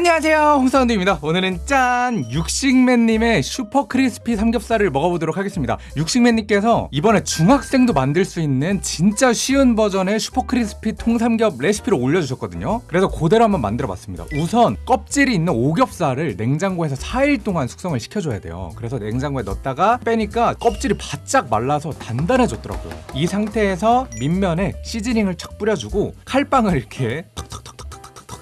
안녕하세요. 홍사운드입니다. 오늘은 짠 육식맨님의 슈퍼 crispy 삼겹살을 먹어보도록 하겠습니다. 육식맨님께서 이번에 중학생도 만들 수 있는 진짜 쉬운 버전의 슈퍼 crispy 통삼겹 레시피를 올려주셨거든요. 그래서 그대로 한번 만들어봤습니다. 우선 껍질이 있는 오겹살을 냉장고에서 4일 동안 숙성을 시켜줘야 돼요. 그래서 냉장고에 넣었다가 빼니까 껍질이 바짝 말라서 단단해졌더라고요. 이 상태에서 밑면에 seasoning을 착 뿌려주고 칼빵을 이렇게 턱턱턱턱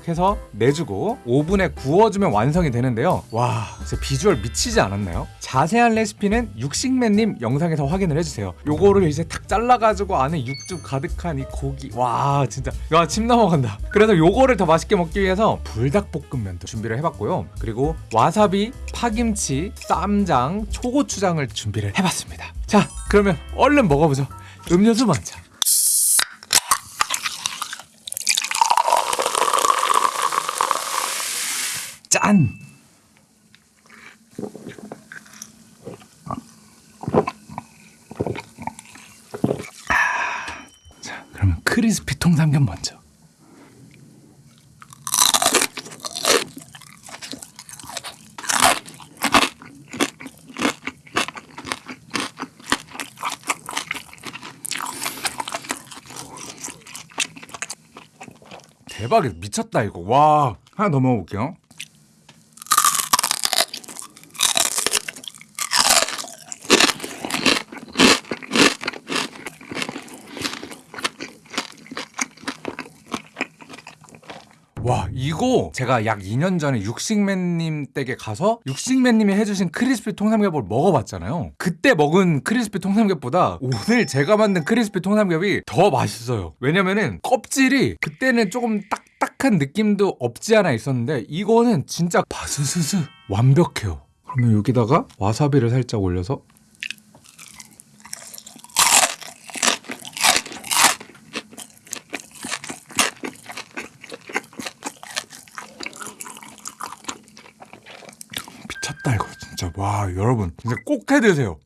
해서 내주고 오븐에 구워주면 완성이 되는데요. 와 진짜 비주얼 미치지 않았나요? 자세한 레시피는 육식맨님 영상에서 확인을 해주세요. 요거를 이제 탁 잘라가지고 안에 육즙 가득한 이 고기. 와 진짜. 야침 넘어간다. 그래서 요거를 더 맛있게 먹기 위해서 불닭볶음면도 준비를 해봤고요. 그리고 와사비, 파김치, 쌈장, 초고추장을 준비를 해봤습니다. 자 그러면 얼른 먹어보죠. 음료수 먼저 짠! 아, 자, 그러면 크리스피 통삼겹 먼저. 대박이다. 미쳤다 이거. 와. 하나 더 먹어볼게요 와 이거 제가 약 2년 전에 육식맨님 댁에 가서 육식맨님이 해주신 크리스피 통삼겹을 먹어봤잖아요. 그때 먹은 크리스피 통삼겹보다 오늘 제가 만든 크리스피 통삼겹이 더 맛있어요. 왜냐면은 껍질이 그때는 조금 딱딱한 느낌도 없지 않아 있었는데 이거는 진짜 바스스스 완벽해요. 그러면 여기다가 와사비를 살짝 올려서 미쳤다 이거 진짜 와 여러분. 진짜 꼭 해드세요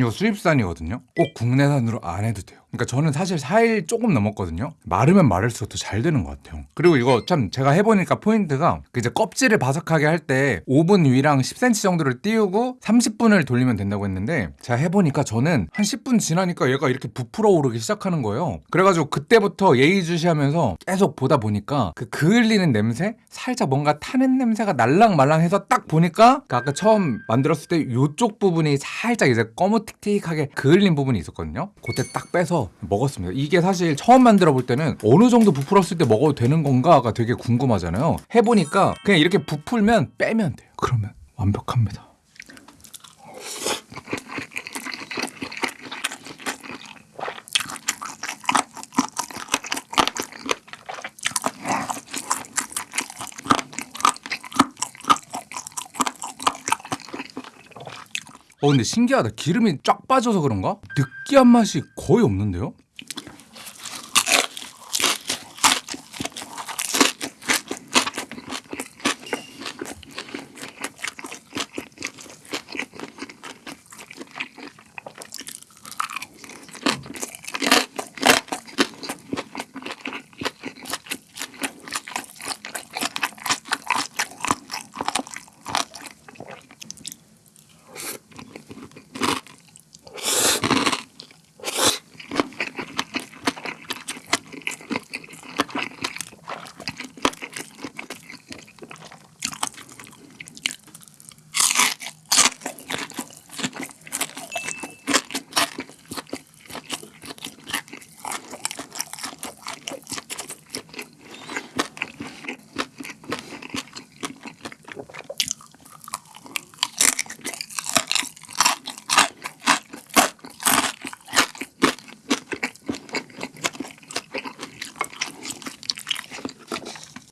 이거 수입산이거든요. 꼭 국내산으로 안 해도 돼요 그러니까 저는 사실 4일 조금 넘었거든요. 마르면 마를수록 더 잘 되는 것 같아요. 그리고 이거 참 제가 해보니까 포인트가 그 이제 껍질을 바삭하게 할때 오븐 위랑 10cm 정도를 띄우고 30분을 돌리면 된다고 했는데 제가 해보니까 저는 한 10분 지나니까 얘가 이렇게 부풀어 오르기 시작하는 거예요. 그래가지고 그때부터 예의주시하면서 계속 보다 보니까 그 그을리는 냄새 살짝 뭔가 타는 냄새가 날랑말랑해서 딱 보니까 그 아까 처음 만들었을 때 이쪽 부분이 살짝 이제 꺼무틱틱하게 그을린 부분이 있었거든요. 그때 딱 빼서 먹었습니다. 이게 사실 처음 만들어 볼 때는 어느 정도 부풀었을 때 먹어도 되는 건가가 되게 궁금하잖아요. 해보니까 그냥 이렇게 부풀면 빼면 돼요. 그러면 완벽합니다 어 근데 신기하다 기름이 쫙 빠져서 그런가? 느끼한 맛이 거의 없는데요?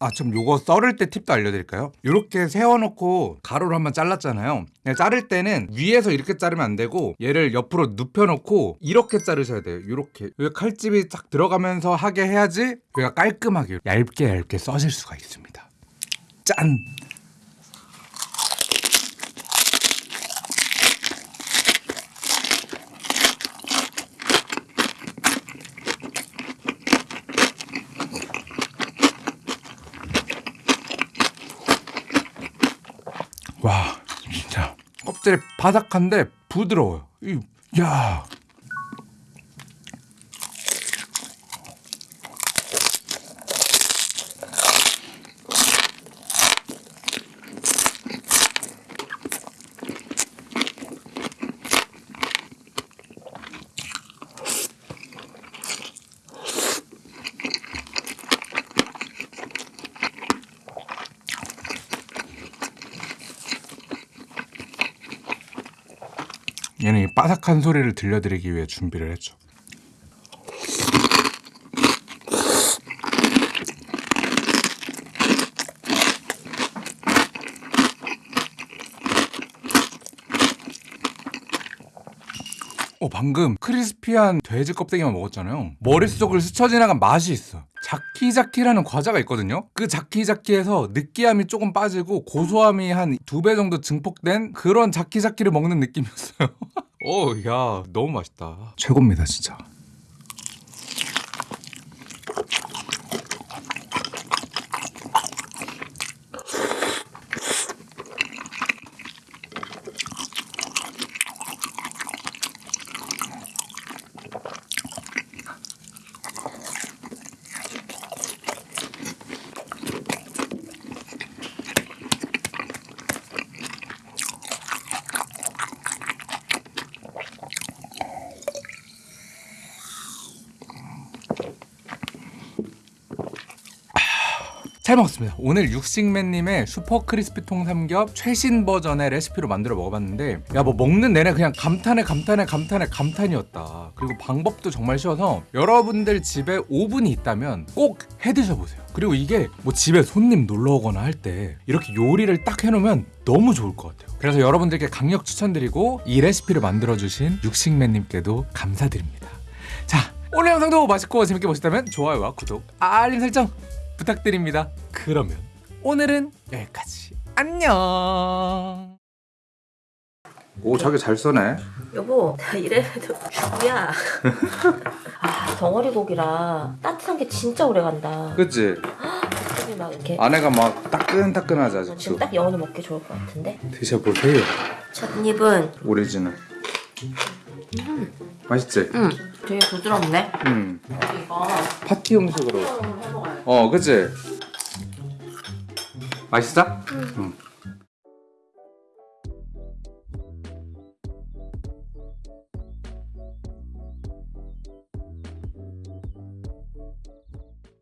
아, 좀 요거 썰을 때 팁도 알려드릴까요? 이렇게 세워놓고 가로로 한번 잘랐잖아요. 그냥 자를 때는 위에서 이렇게 자르면 안 되고 얘를 옆으로 눕혀놓고 이렇게 자르셔야 돼요. 이렇게 칼집이 딱 들어가면서 하게 해야지 여기가 깔끔하게 얇게 얇게 써질 수가 있습니다. 짠! 와 진짜 껍질이 바삭한데 부드러워요. 이, 야. 얘는 이 바삭한 소리를 들려드리기 위해 준비를 했죠. 어 방금 크리스피한 돼지 껍데기만 먹었잖아요. 머릿속을 스쳐 지나간 맛이 있어. 자키자키라는 과자가 있거든요. 그 자키자키에서 느끼함이 조금 빠지고 고소함이 한 두 배 정도 증폭된 그런 자키자키를 먹는 느낌이었어요. 오, 야, 너무 맛있다. 최고입니다, 진짜. 잘 먹었습니다. 오늘 육식맨님의 슈퍼 크리스피 통삼겹 최신 버전의 레시피로 만들어 먹어봤는데 야 뭐 먹는 내내 그냥 감탄에 감탄에 감탄에 감탄이었다. 그리고 방법도 정말 쉬워서 여러분들 집에 오븐이 있다면 꼭 해드셔 보세요. 그리고 이게 뭐 집에 손님 놀러 오거나 할 때 이렇게 요리를 딱 해놓으면 너무 좋을 것 같아요. 그래서 여러분들께 강력 추천드리고 이 레시피를 만들어주신 육식맨님께도 감사드립니다. 자 오늘 영상도 맛있고 재밌게 보셨다면 좋아요와 구독, 알림 설정 부탁드립니다. 그러면 오늘은 여기까지. 안녕. 오 자기 잘 써네. 여보, 나 이래도 뭐야? 아, 덩어리 고기라 따뜻한 게 진짜 오래 간다. 그치? 막 이렇게 아내가 막 따끈따끈하지 지금 아직도. 딱 영원히 먹기 좋을 것 같은데. 드셔보세요. 첫 입은 오리지널. 맛있지? 음, 되게 부드럽네. 음. 이거 파티 음식으로. 어, 그치? 맛있어? 응.